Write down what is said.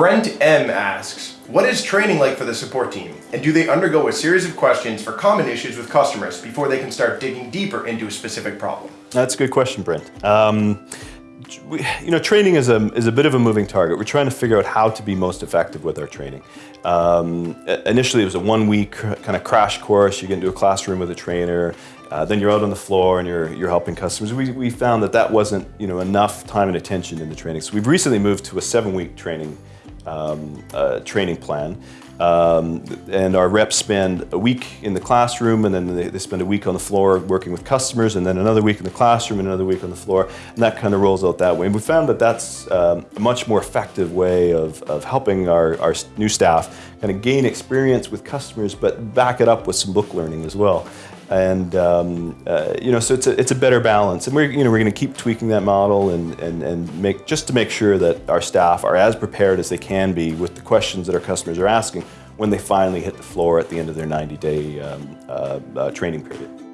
Brent M asks, what is training like for the support team? And do they undergo a series of questions for common issues with customers before they can start digging deeper into a specific problem? That's a good question, Brent. Um, we, you know, training is a, is a bit of a moving target. We're trying to figure out how to be most effective with our training. Um, initially, it was a one-week kind of crash course. You get into a classroom with a trainer, uh, then you're out on the floor and you're, you're helping customers. We, we found that that wasn't you know, enough time and attention in the training. So we've recently moved to a seven-week training, um, uh, training plan. Um, and our reps spend a week in the classroom and then they, they, spend a week on the floor working with customers and then another week in the classroom and another week on the floor and that kind of rolls out that way. And we found that that's um, a much more effective way of, of helping our, our new staff kind of gain experience with customers but back it up with some book learning as well. And um, uh, you know, so it's a, it's a better balance, and we're you know we're going to keep tweaking that model and, and and make just to make sure that our staff are as prepared as they can be with the questions that our customers are asking when they finally hit the floor at the end of their 90-day um, uh, uh, training period.